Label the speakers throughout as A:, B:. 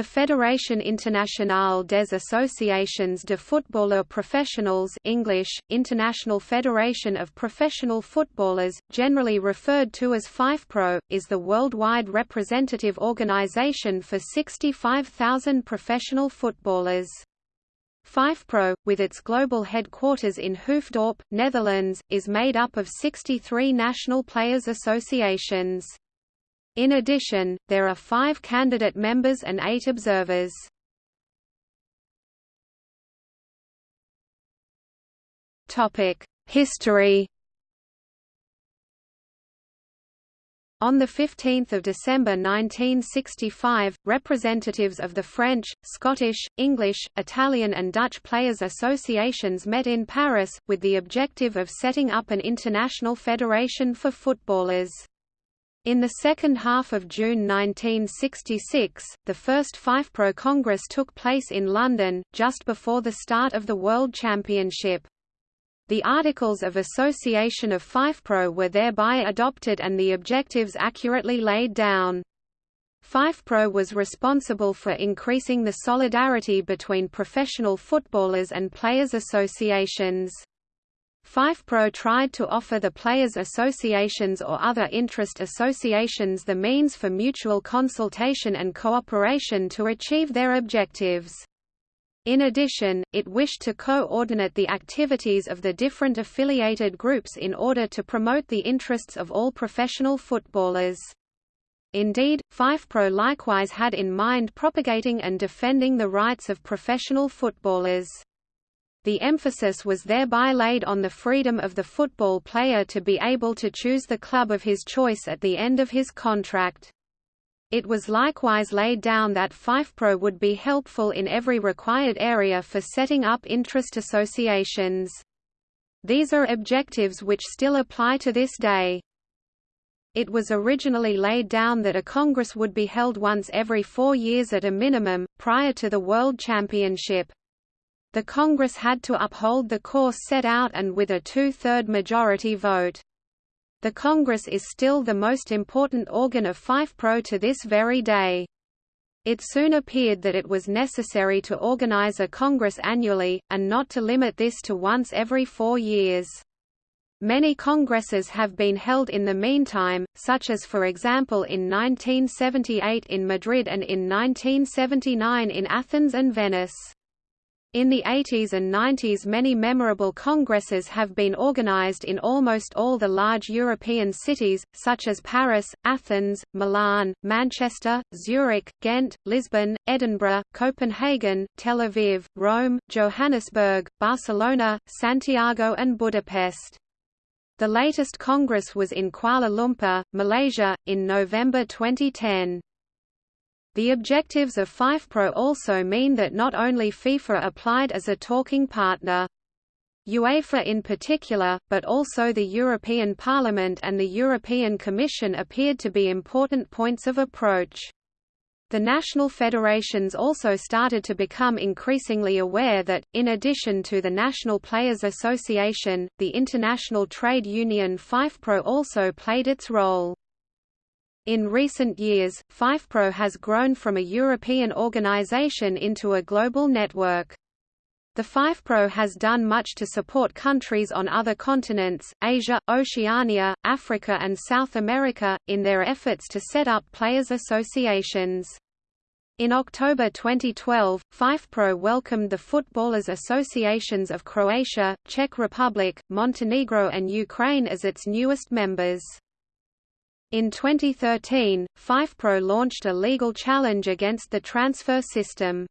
A: The Fédération Internationale des Associations de Footballeurs Professionnels English, International Federation of Professional Footballers, generally referred to as FIFPro, is the worldwide representative organization for 65,000 professional footballers. FIFPro, with its global headquarters in Hoofddorp, Netherlands, is made up of 63 national players' associations. In addition, there are five candidate members and eight observers. History On 15 December 1965, representatives of the French, Scottish, English, Italian and Dutch Players Associations met in Paris, with the objective of setting up an international federation for footballers. In the second half of June 1966, the first FIFPro Congress took place in London, just before the start of the World Championship. The Articles of Association of FIFPro were thereby adopted and the objectives accurately laid down. FIFPro was responsible for increasing the solidarity between professional footballers and players' associations. FIFPro tried to offer the players' associations or other interest associations the means for mutual consultation and cooperation to achieve their objectives. In addition, it wished to coordinate the activities of the different affiliated groups in order to promote the interests of all professional footballers. Indeed, FIFPro likewise had in mind propagating and defending the rights of professional footballers. The emphasis was thereby laid on the freedom of the football player to be able to choose the club of his choice at the end of his contract. It was likewise laid down that FIFPro would be helpful in every required area for setting up interest associations. These are objectives which still apply to this day. It was originally laid down that a Congress would be held once every four years at a minimum, prior to the World Championship. The Congress had to uphold the course set out and with a two-third majority vote. The Congress is still the most important organ of FIFPro to this very day. It soon appeared that it was necessary to organize a Congress annually, and not to limit this to once every four years. Many congresses have been held in the meantime, such as for example in 1978 in Madrid and in 1979 in Athens and Venice. In the 80s and 90s many memorable congresses have been organized in almost all the large European cities, such as Paris, Athens, Milan, Manchester, Zurich, Ghent, Lisbon, Edinburgh, Copenhagen, Tel Aviv, Rome, Johannesburg, Barcelona, Santiago and Budapest. The latest congress was in Kuala Lumpur, Malaysia, in November 2010. The objectives of FIFPro also mean that not only FIFA applied as a talking partner. UEFA in particular, but also the European Parliament and the European Commission appeared to be important points of approach. The national federations also started to become increasingly aware that, in addition to the National Players Association, the international trade union FIFPro also played its role. In recent years, FIFPro has grown from a European organization into a global network. The FIFPro has done much to support countries on other continents, Asia, Oceania, Africa and South America, in their efforts to set up players' associations. In October 2012, FIFPro welcomed the Footballers Associations of Croatia, Czech Republic, Montenegro and Ukraine as its newest members. In 2013, FIFPro launched a legal challenge against the transfer system.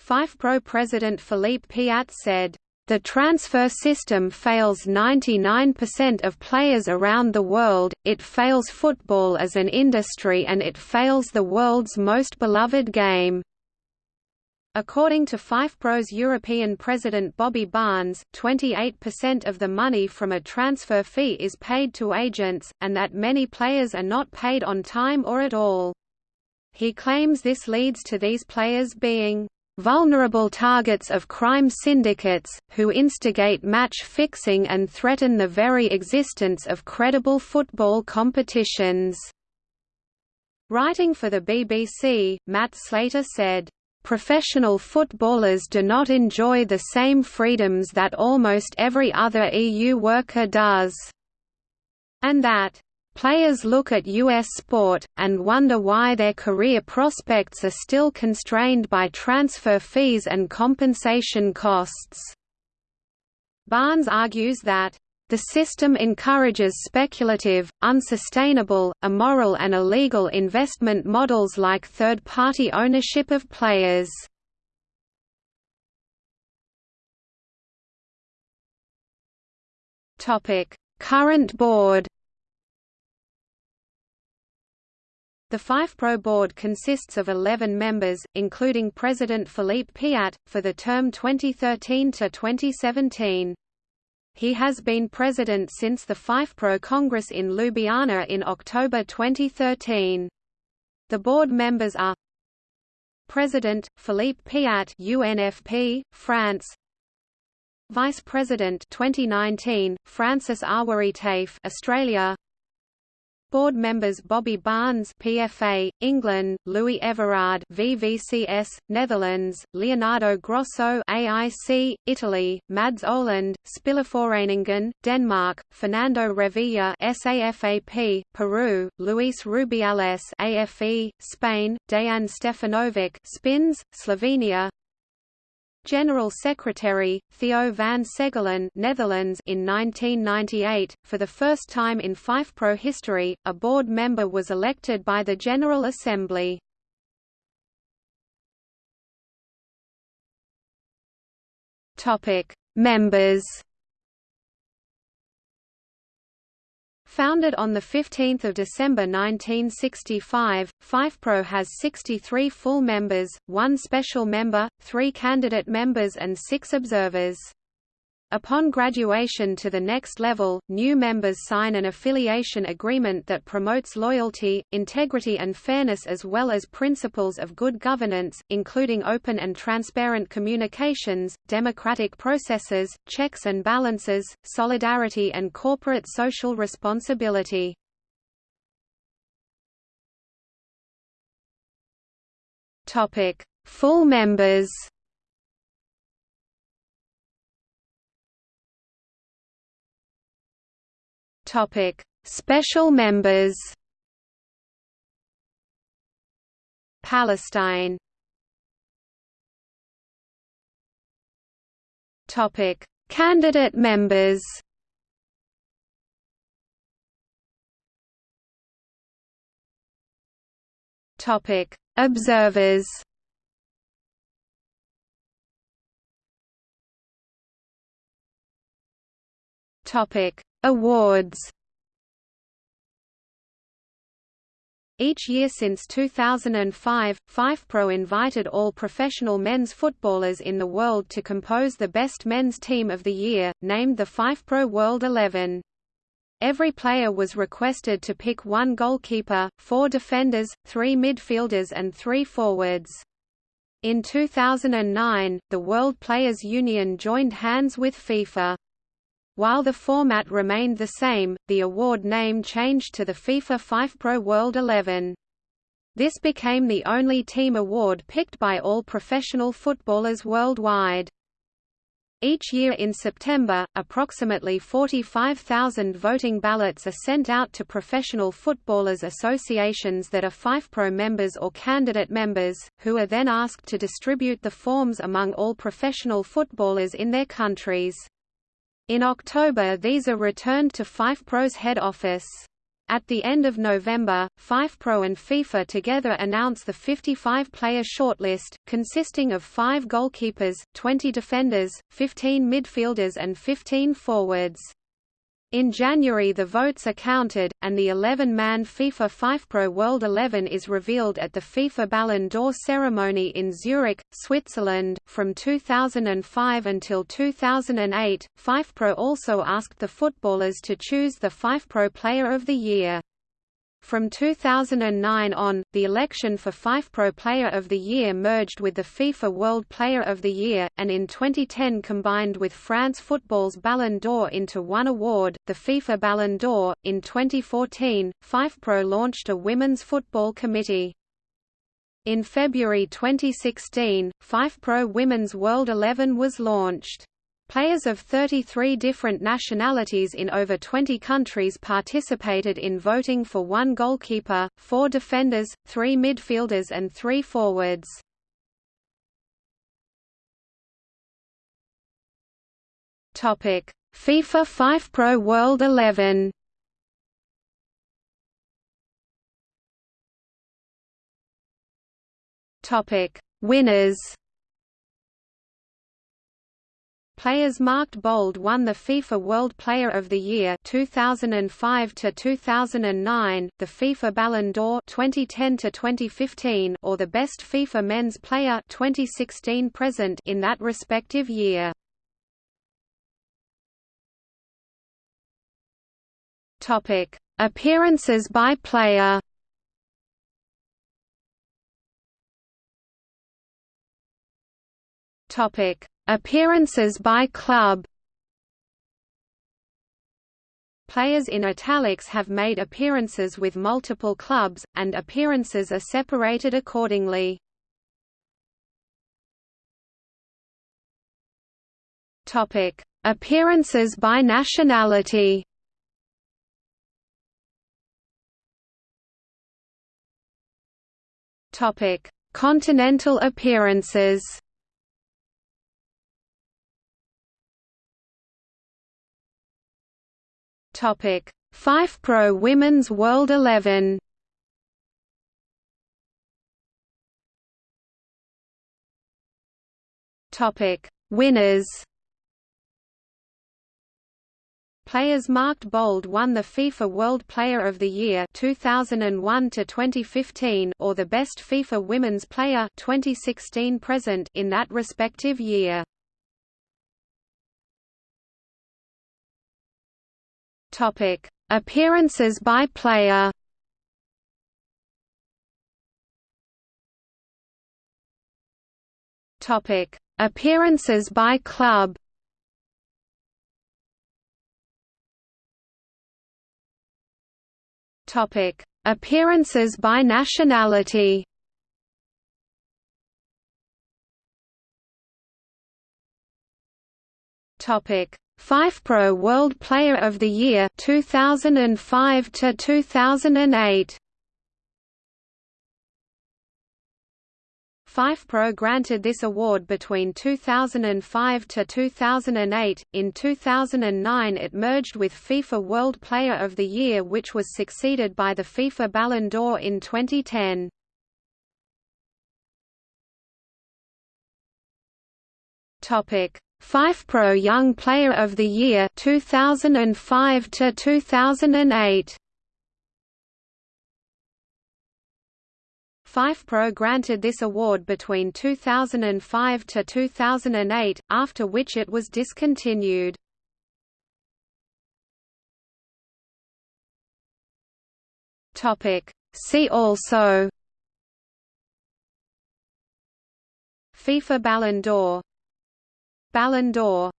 A: FIFPro president Philippe Piat said, "...the transfer system fails 99% of players around the world, it fails football as an industry and it fails the world's most beloved game." According to FIFPro's European president Bobby Barnes, 28% of the money from a transfer fee is paid to agents, and that many players are not paid on time or at all. He claims this leads to these players being vulnerable targets of crime syndicates, who instigate match fixing and threaten the very existence of credible football competitions. Writing for the BBC, Matt Slater said, "...professional footballers do not enjoy the same freedoms that almost every other EU worker does," and that, Players look at U.S. sport, and wonder why their career prospects are still constrained by transfer fees and compensation costs. Barnes argues that the system encourages speculative, unsustainable, immoral and illegal investment models like third-party ownership of players. Current board The FIFPro board consists of 11 members, including President Philippe Piat, for the term 2013 to 2017. He has been president since the FIFPro Congress in Ljubljana in October 2013. The board members are President Philippe Piat UNFP France Vice President 2019 Francis Awaritefe Australia Board members Bobby Barnes PFA, England, Louis Everard VVCS, Netherlands, Leonardo Grosso AIC, Italy, Mads Oland, Spillerforeningen, Denmark, Fernando Revilla SAFAP, Peru, Luis Rubiales AFE, Spain, Dejan Stefanovic Spins, Slovenia, General Secretary, Theo van Segelen Netherlands in 1998. For the first time in FIFPro history, a board member was elected by the General Assembly. Members Founded on 15 December 1965, FIFPro has 63 full members, one special member, three candidate members and six observers. Upon graduation to the next level, new members sign an affiliation agreement that promotes loyalty, integrity and fairness as well as principles of good governance, including open and transparent communications, democratic processes, checks and balances, solidarity and corporate social responsibility. Full members Topic: Special members. Palestine. Topic: Candidate members. Topic: Observers. Topic: Awards Each year since 2005, FIFPro invited all professional men's footballers in the world to compose the best men's team of the year, named the FIFPro World 11. Every player was requested to pick one goalkeeper, four defenders, three midfielders and three forwards. In 2009, the World Players Union joined hands with FIFA. While the format remained the same, the award name changed to the FIFA FIFPro World 11. This became the only team award picked by all professional footballers worldwide. Each year in September, approximately 45,000 voting ballots are sent out to professional footballers associations that are FIFPro members or candidate members, who are then asked to distribute the forms among all professional footballers in their countries. In October these are returned to FIFPro's head office. At the end of November, FIFPro and FIFA together announce the 55-player shortlist, consisting of five goalkeepers, 20 defenders, 15 midfielders and 15 forwards. In January the votes are counted, and the 11-man FIFA FIFPro World 11 is revealed at the FIFA Ballon d'Or ceremony in Zurich, Switzerland. From 2005 until 2008, FIFPro also asked the footballers to choose the FIFPro Player of the Year. From 2009 on, the election for FIFPro Player of the Year merged with the FIFA World Player of the Year, and in 2010 combined with France Football's Ballon d'Or into one award, the FIFA Ballon d'Or. In 2014, FIFPro launched a women's football committee. In February 2016, FIFPro Women's World 11 was launched. Players of 33 different nationalities in over 20 countries participated in voting for one goalkeeper, four defenders, three midfielders and three forwards. FIFA FIFPro World 11 Winners Players marked bold won the FIFA World Player of the Year 2005 to 2009, the FIFA Ballon d'Or 2010 to 2015, or the Best FIFA Men's Player 2016 present in that respective year. Topic: Appearances by player. Topic: Appearances by club Players in italics have made appearances with multiple clubs, and appearances are separated accordingly. Appearances by nationality. Topic: Continental appearances. Topic: FIFPro Women's World 11. Topic: Winners. Players marked bold won the FIFA World Player of the Year 2001 to 2015 or the Best FIFA Women's Player 2016 present in that respective year. Topic: Appearances by player. Topic: Appearances by club. Topic: Appearances by nationality. Topic: FIFPro World Player of the Year 2005 to 2008 FIFPro granted this award between 2005 to 2008. In 2009 it merged with FIFA World Player of the Year which was succeeded by the FIFA Ballon d'Or in 2010. Topic: FIFPro Young Player of the Year 2005 to 2008 FIFPro granted this award between 2005 to 2008 after which it was discontinued. Topic. See also FIFA Ballon d'Or Ballon d'Or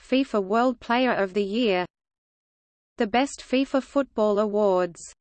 A: FIFA World Player of the Year The Best FIFA Football Awards